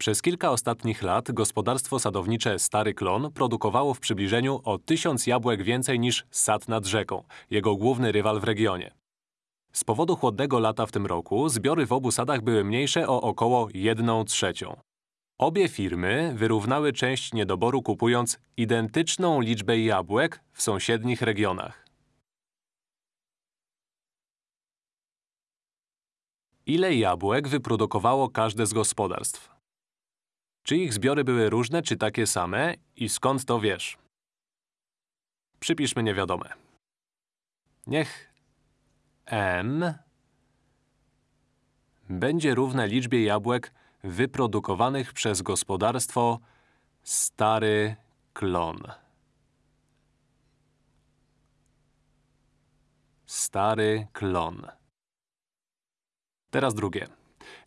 Przez kilka ostatnich lat gospodarstwo sadownicze Stary Klon produkowało w przybliżeniu o 1000 jabłek więcej niż sad nad rzeką, jego główny rywal w regionie. Z powodu chłodnego lata w tym roku zbiory w obu sadach były mniejsze o około 1 trzecią. Obie firmy wyrównały część niedoboru kupując identyczną liczbę jabłek w sąsiednich regionach. Ile jabłek wyprodukowało każde z gospodarstw? Czy ich zbiory były różne, czy takie same i skąd to wiesz? Przypiszmy niewiadome. Niech m będzie równe liczbie jabłek wyprodukowanych przez gospodarstwo Stary Klon. Stary Klon. Teraz drugie.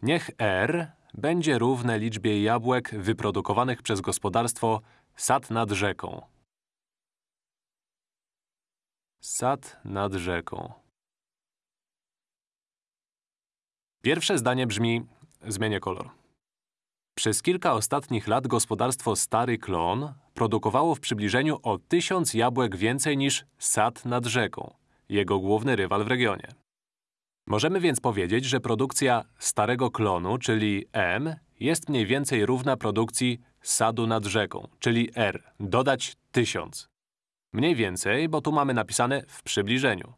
Niech R będzie równe liczbie jabłek wyprodukowanych przez gospodarstwo Sad nad rzeką. Sad nad rzeką. Pierwsze zdanie brzmi… Zmienię kolor. Przez kilka ostatnich lat gospodarstwo Stary Klon produkowało w przybliżeniu o tysiąc jabłek więcej niż Sad nad rzeką, jego główny rywal w regionie. Możemy więc powiedzieć, że produkcja starego klonu, czyli M, jest mniej więcej równa produkcji sadu nad rzeką, czyli R, dodać 1000. Mniej więcej, bo tu mamy napisane w przybliżeniu.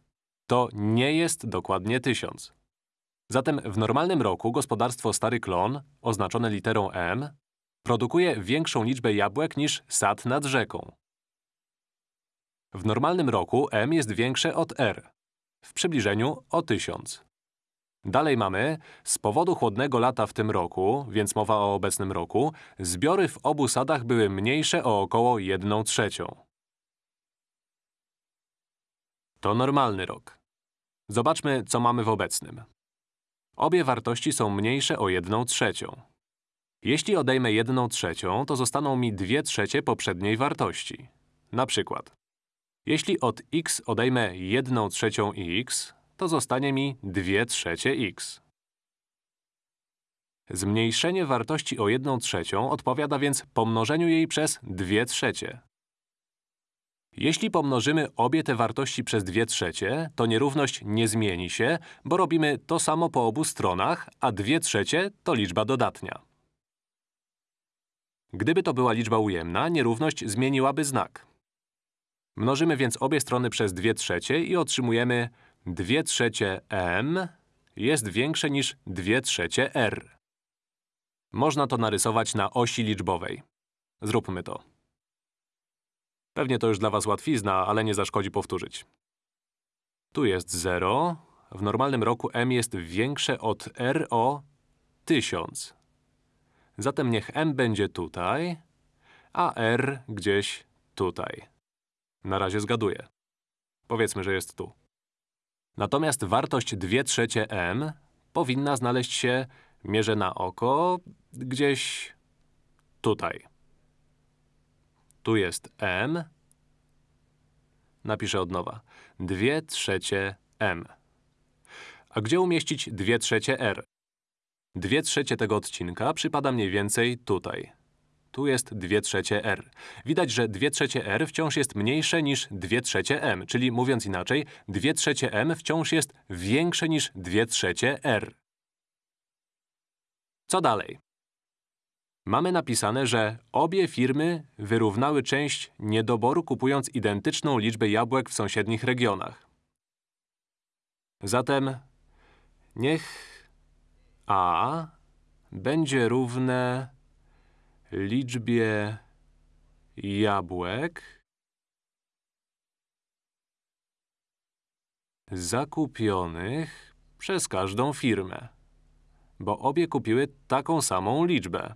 To nie jest dokładnie 1000. Zatem w normalnym roku gospodarstwo Stary Klon, oznaczone literą M, produkuje większą liczbę jabłek niż sad nad rzeką. W normalnym roku M jest większe od R, w przybliżeniu o 1000. Dalej mamy, z powodu chłodnego lata w tym roku, więc mowa o obecnym roku, zbiory w obu sadach były mniejsze o około 1 trzecią. To normalny rok. Zobaczmy, co mamy w obecnym. Obie wartości są mniejsze o 1 trzecią. Jeśli odejmę 1 trzecią, to zostaną mi 2 trzecie poprzedniej wartości. Na przykład, jeśli od x odejmę 1 trzecią x, to zostanie mi 2 trzecie x. Zmniejszenie wartości o 1 trzecią odpowiada więc pomnożeniu jej przez 2 trzecie. Jeśli pomnożymy obie te wartości przez 2 trzecie, to nierówność nie zmieni się, bo robimy to samo po obu stronach, a 2 trzecie to liczba dodatnia. Gdyby to była liczba ujemna, nierówność zmieniłaby znak. Mnożymy więc obie strony przez 2 trzecie i otrzymujemy 2 trzecie m jest większe niż 2 trzecie r. Można to narysować na osi liczbowej. Zróbmy to. Pewnie to już dla was łatwizna, ale nie zaszkodzi powtórzyć. Tu jest 0. W normalnym roku m jest większe od r o 1000. Zatem niech m będzie tutaj, a r gdzieś tutaj. Na razie zgaduję. Powiedzmy, że jest tu. Natomiast wartość 2 trzecie m powinna znaleźć się, mierzę na oko, gdzieś tutaj. Tu jest m. Napiszę od nowa. 2 trzecie m. A gdzie umieścić 2 trzecie r? 2 trzecie tego odcinka przypada mniej więcej tutaj. Tu jest 2 trzecie r. Widać, że 2 trzecie r wciąż jest mniejsze niż 2 trzecie m, czyli mówiąc inaczej, 2 trzecie m wciąż jest większe niż 2 trzecie r. Co dalej? Mamy napisane, że obie firmy wyrównały część niedoboru kupując identyczną liczbę jabłek w sąsiednich regionach. Zatem niech a będzie równe liczbie jabłek zakupionych przez każdą firmę, bo obie kupiły taką samą liczbę.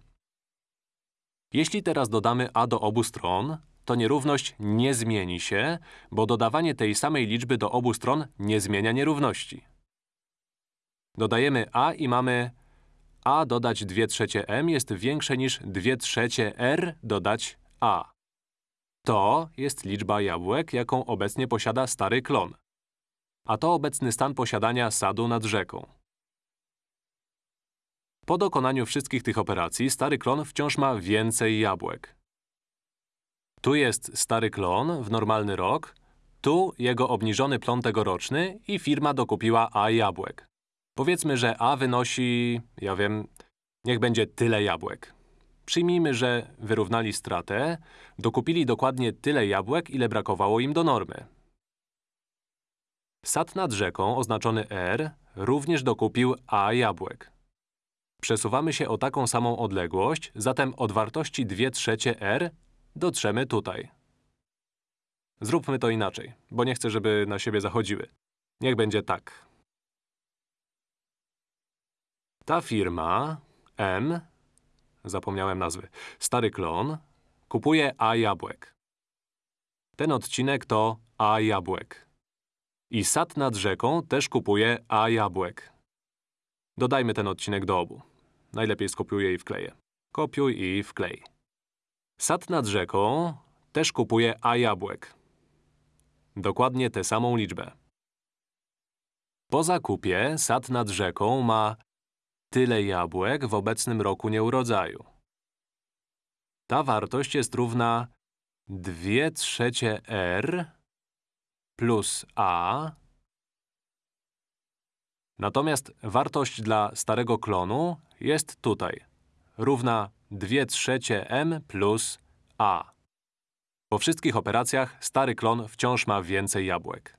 Jeśli teraz dodamy a do obu stron, to nierówność nie zmieni się, bo dodawanie tej samej liczby do obu stron nie zmienia nierówności. Dodajemy a i mamy a dodać 2 trzecie m jest większe niż 2 trzecie r dodać a. To jest liczba jabłek, jaką obecnie posiada stary klon. A to obecny stan posiadania sadu nad rzeką. Po dokonaniu wszystkich tych operacji stary klon wciąż ma więcej jabłek. Tu jest stary klon w normalny rok, tu jego obniżony plon tegoroczny i firma dokupiła A jabłek. Powiedzmy, że A wynosi, ja wiem, niech będzie tyle jabłek. Przyjmijmy, że wyrównali stratę, dokupili dokładnie tyle jabłek, ile brakowało im do normy. Sad nad rzeką, oznaczony R, również dokupił A jabłek. Przesuwamy się o taką samą odległość, zatem od wartości 2 trzecie R dotrzemy tutaj. Zróbmy to inaczej, bo nie chcę, żeby na siebie zachodziły. Niech będzie tak. Ta firma, M, zapomniałem nazwy, stary klon, kupuje A jabłek. Ten odcinek to A jabłek. I sad nad rzeką też kupuje A jabłek. Dodajmy ten odcinek do obu. Najlepiej skopiuję i wkleję. Kopiuj i wklej. Sad nad rzeką też kupuje A jabłek. Dokładnie tę samą liczbę. Po zakupie sad nad rzeką ma tyle jabłek w obecnym roku nieurodzaju. Ta wartość jest równa 2 trzecie R plus A. Natomiast wartość dla starego klonu jest tutaj, równa 2 trzecie M plus A. Po wszystkich operacjach stary klon wciąż ma więcej jabłek.